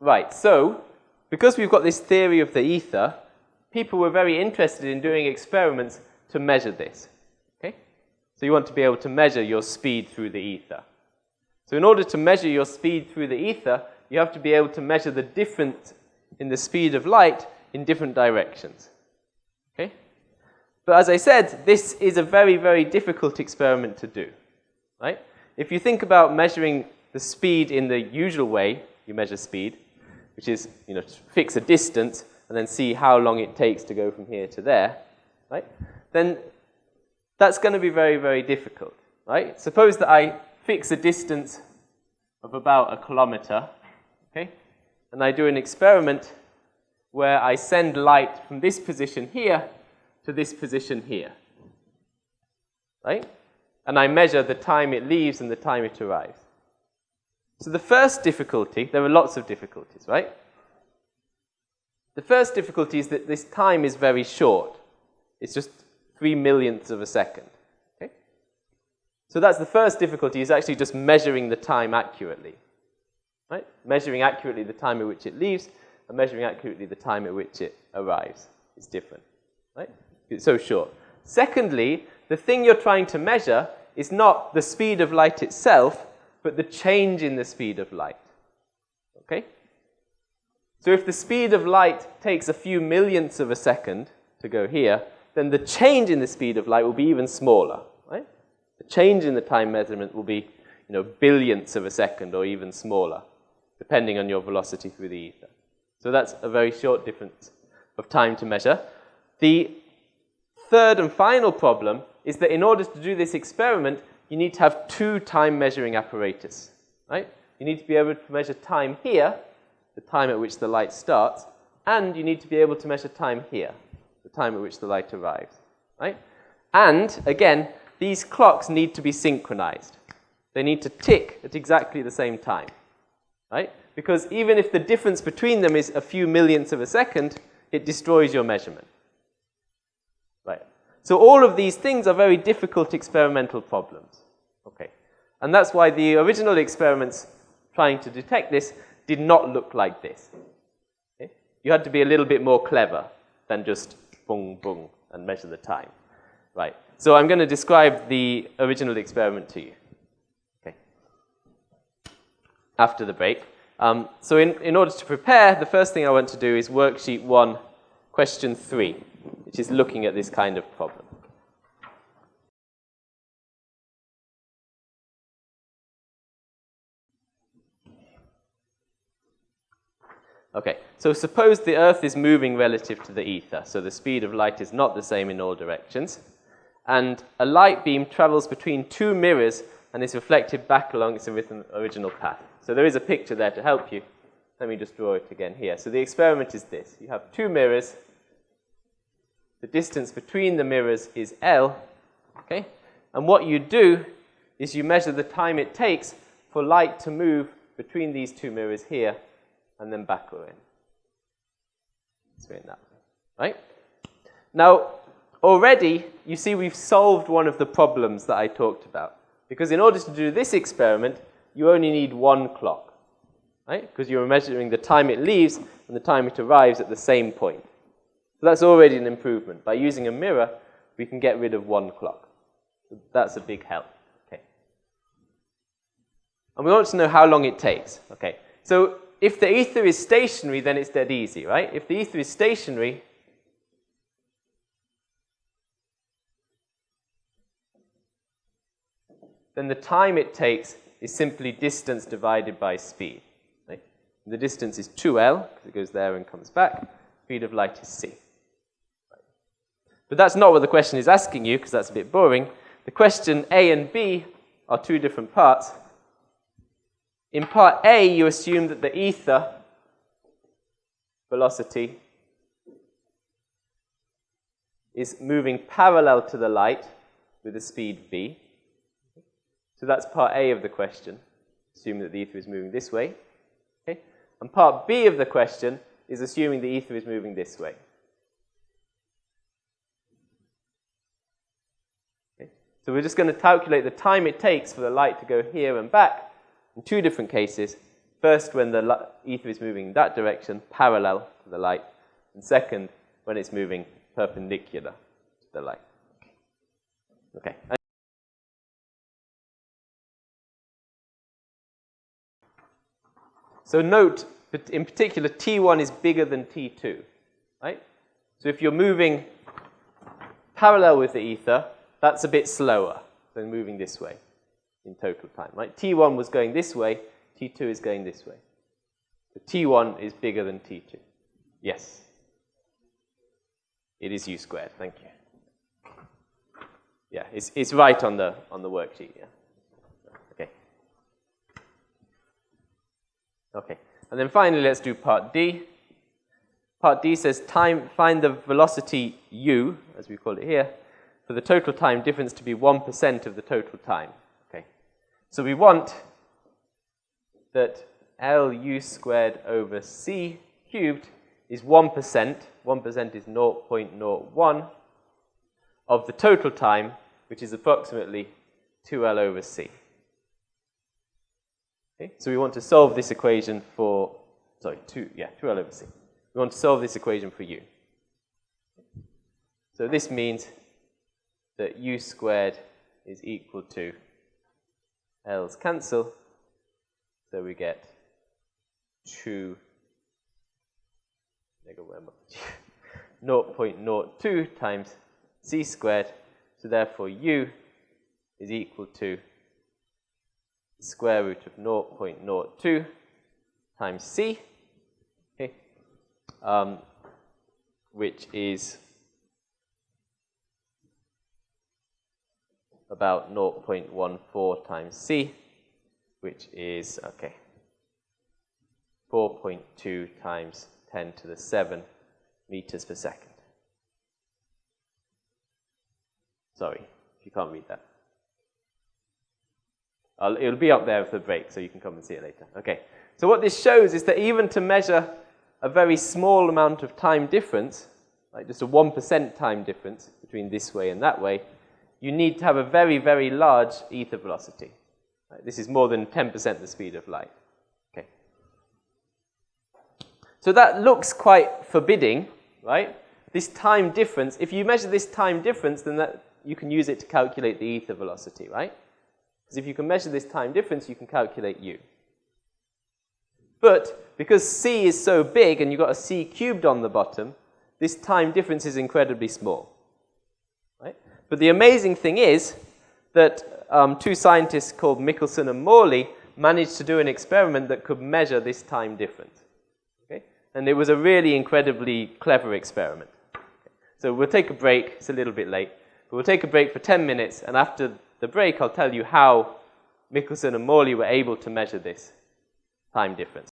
Right, so because we've got this theory of the ether, people were very interested in doing experiments to measure this. Okay? So you want to be able to measure your speed through the ether. So in order to measure your speed through the ether, you have to be able to measure the difference in the speed of light in different directions. Okay? But as I said, this is a very, very difficult experiment to do. Right? If you think about measuring the speed in the usual way, you measure speed, which is, you know, fix a distance and then see how long it takes to go from here to there, right? Then that's going to be very, very difficult, right? Suppose that I fix a distance of about a kilometer, okay? And I do an experiment where I send light from this position here to this position here, right? And I measure the time it leaves and the time it arrives. So the first difficulty, there are lots of difficulties, right? The first difficulty is that this time is very short. It's just three millionths of a second. Okay? So that's the first difficulty, is actually just measuring the time accurately. Right? Measuring accurately the time at which it leaves and measuring accurately the time at which it arrives is different. Right? It's so short. Secondly, the thing you're trying to measure is not the speed of light itself, but the change in the speed of light. Okay? So if the speed of light takes a few millionths of a second to go here, then the change in the speed of light will be even smaller, right? The change in the time measurement will be, you know, billionths of a second or even smaller, depending on your velocity through the ether. So that's a very short difference of time to measure. The third and final problem is that in order to do this experiment, you need to have two time measuring apparatus, right? You need to be able to measure time here, the time at which the light starts, and you need to be able to measure time here, the time at which the light arrives, right? And, again, these clocks need to be synchronized. They need to tick at exactly the same time, right? Because even if the difference between them is a few millionths of a second, it destroys your measurement. Right. So all of these things are very difficult experimental problems. Okay. And that's why the original experiments trying to detect this did not look like this. Okay? You had to be a little bit more clever than just boom, boom, and measure the time. Right. So I'm going to describe the original experiment to you. Okay. After the break. Um, so in, in order to prepare, the first thing I want to do is worksheet one, question three, which is looking at this kind of problem. Okay, so suppose the Earth is moving relative to the ether, so the speed of light is not the same in all directions, and a light beam travels between two mirrors and is reflected back along its original path. So there is a picture there to help you. Let me just draw it again here. So the experiment is this. You have two mirrors. The distance between the mirrors is L. Okay? And what you do is you measure the time it takes for light to move between these two mirrors here and then back in. It's that way, right? Now, already, you see we've solved one of the problems that I talked about. Because in order to do this experiment, you only need one clock, right? Because you're measuring the time it leaves and the time it arrives at the same point. So that's already an improvement. By using a mirror, we can get rid of one clock. So that's a big help. Okay. And we want to know how long it takes. Okay. So if the ether is stationary, then it's dead easy, right? If the ether is stationary, then the time it takes is simply distance divided by speed. Right? The distance is 2L, because it goes there and comes back. Speed of light is c. But that's not what the question is asking you, because that's a bit boring. The question A and B are two different parts. In part A, you assume that the ether velocity is moving parallel to the light with a speed v. So that's part A of the question, assuming that the ether is moving this way. Okay? And part B of the question is assuming the ether is moving this way. Okay? So we're just going to calculate the time it takes for the light to go here and back in two different cases First, when the ether is moving in that direction, parallel to the light, and second, when it's moving perpendicular to the light. Okay. So note, in particular, T1 is bigger than T2, right? So if you're moving parallel with the ether, that's a bit slower than moving this way in total time, right? T1 was going this way, T2 is going this way. So T1 is bigger than T2. Yes. It is U squared, thank you. Yeah, it's, it's right on the, on the worksheet, yeah. Okay. Okay. And then finally, let's do part D. Part D says time, find the velocity u, as we call it here, for the total time difference to be 1% of the total time. So we want that Lu squared over c cubed is 1%. 1% is 0.01 of the total time, which is approximately 2L over c. Okay, so we want to solve this equation for, sorry, 2, yeah, 2L over c. We want to solve this equation for u. So this means that u squared is equal to L's cancel, so we get 2 0.02 times c squared, so therefore u is equal to square root of 0.02 times c, okay, um, which is about 0.14 times c, which is, okay, 4.2 times 10 to the 7 meters per second. Sorry, you can't read that. I'll, it'll be up there for the break, so you can come and see it later. Okay, so what this shows is that even to measure a very small amount of time difference, like just a 1% time difference between this way and that way, you need to have a very, very large ether velocity. Right? This is more than 10% the speed of light. Okay. So that looks quite forbidding, right? This time difference, if you measure this time difference, then that, you can use it to calculate the ether velocity, right? Because if you can measure this time difference, you can calculate u. But because c is so big and you've got a c cubed on the bottom, this time difference is incredibly small. But the amazing thing is that um, two scientists called Michelson and Morley managed to do an experiment that could measure this time difference. Okay? And it was a really incredibly clever experiment. So we'll take a break. It's a little bit late. But we'll take a break for 10 minutes, and after the break, I'll tell you how Michelson and Morley were able to measure this time difference.